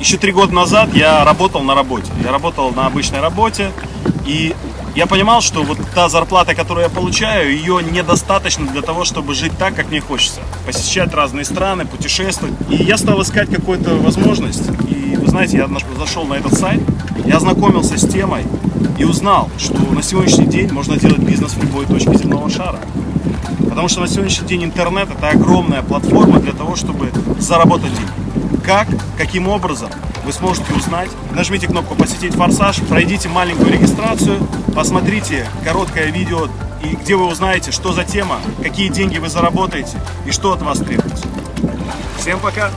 еще три года назад я работал на работе. Я работал на обычной работе, и я понимал, что вот та зарплата, которую я получаю, ее недостаточно для того, чтобы жить так, как мне хочется. Посещать разные страны, путешествовать. И я стал искать какую-то возможность. И вы знаете, я зашел на этот сайт, я ознакомился с темой и узнал, что на сегодняшний день можно делать бизнес в любой точке земного шара. Потому что на сегодняшний день интернет это огромная платформа для того, чтобы заработать деньги. Как, каким образом, вы сможете узнать. Нажмите кнопку «Посетить форсаж», пройдите маленькую регистрацию, посмотрите короткое видео, и где вы узнаете, что за тема, какие деньги вы заработаете и что от вас требуется. Всем пока!